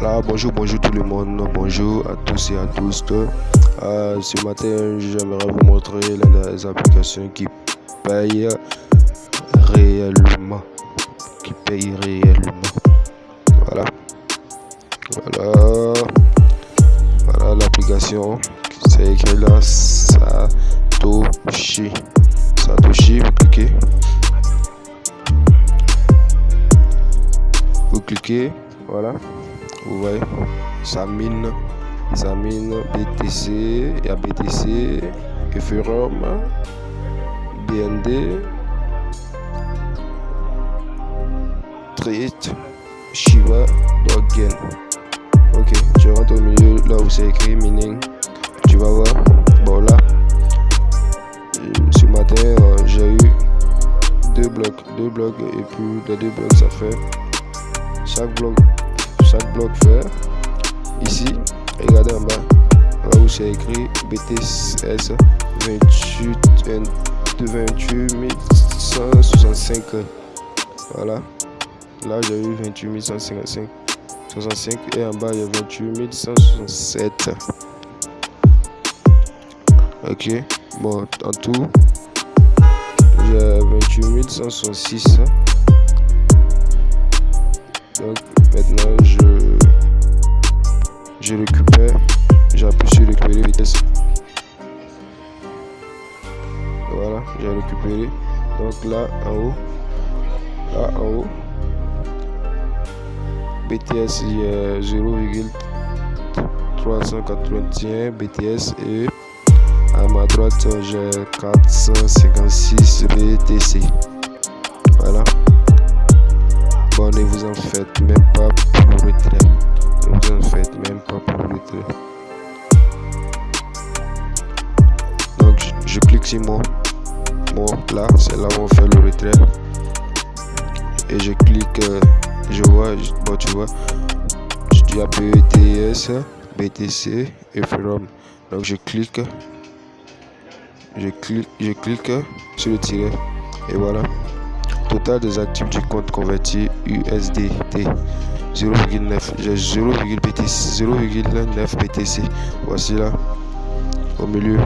Bonjour, bonjour tout le monde, bonjour à tous et à tous. Euh, ce matin, j'aimerais vous montrer des applications qui paye réellement. Qui paye réellement. Voilà. Voilà. Voilà l'application. C'est écrit là Satoshi. Satoshi, vous cliquez. Vous cliquez, voilà vous voyez ça mine ça mine BTC il y a BTC Ethereum BND Trade Shiba Dogen. Ok je rentre au milieu là où c'est écrit mining tu vas voir. Bon là ce matin euh, j'ai eu deux blocs deux blocs et puis les deux blocs ça fait chaque bloc chaque bloc vert. Ici regardez en bas là où c'est écrit BTS 28 28 165 voilà. Là j'ai eu 28 155 65 et en bas il y a 28 167 ok. Bon en tout j'ai 28 166 voilà j'ai récupéré. Donc là en haut. Là en haut. BTS a 0,381 BTS et à ma droite j'ai 456 BTC voilà je, clique sur moi. Moi là c'est là où on fait le retrait. Et je clique euh, je vois bon tu vois. Il y a BETS BTC et From. Donc je clique. Je clique je clique sur le tiret. Et voilà. Total des actifs du compte converti USDT 0,9 j'ai 0,9 BTC voici là au milieu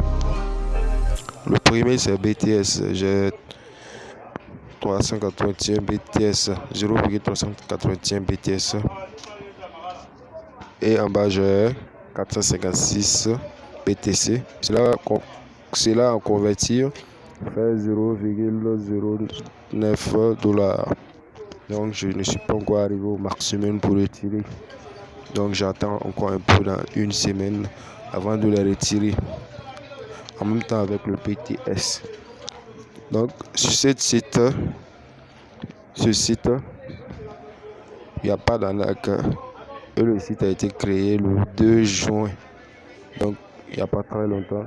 le premier c'est BTS j'ai 381 BTS 0,381 BTS et en bas j'ai 456 BTC c'est là en convertir. Fait 0,09 dollars. Donc je ne suis pas encore arrivé au maximum pour retirer. Donc j'attends encore un peu dans une semaine avant de les retirer en même temps avec le PTS donc sur ce site ce site il n'y a pas d'arnaque et le site a été créé le 2 juin donc il n'y a pas très longtemps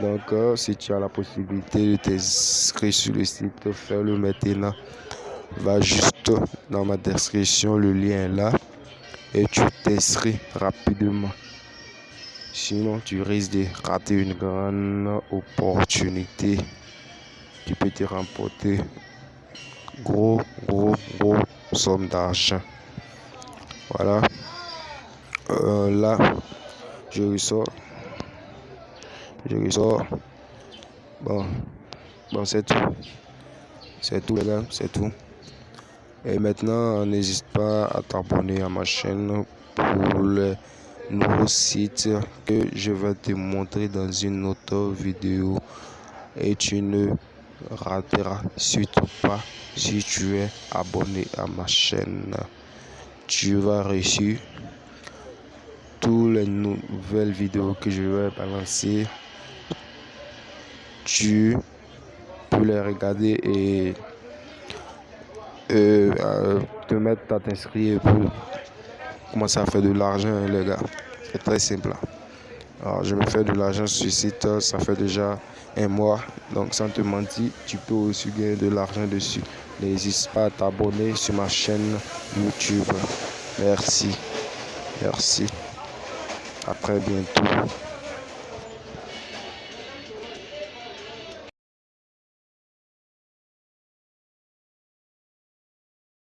donc, euh, si tu as la possibilité de t'inscrire sur le site, fais-le maintenant. Va juste dans ma description, le lien est là. Et tu t'inscris rapidement. Sinon, tu risques de rater une grande opportunité qui peut te remporter gros, gros, gros somme d'argent. Voilà. Euh, là, je ressors je ressors. Bon, bon c'est tout. C'est tout les gars, c'est tout. Et maintenant, n'hésite pas à t'abonner à ma chaîne pour le nouveau site que je vais te montrer dans une autre vidéo. Et tu ne rateras surtout pas si tu es abonné à ma chaîne. Tu vas réussir toutes les nouvelles vidéos que je vais balancer tu peux les regarder et euh, te mettre à t'inscrire pour commencer à faire de l'argent, les gars. C'est très simple. Alors, je me fais de l'argent sur ce site, ça fait déjà un mois. Donc, sans te mentir, tu peux aussi gagner de l'argent dessus. N'hésite pas à t'abonner sur ma chaîne YouTube. Merci. Merci. À très bientôt.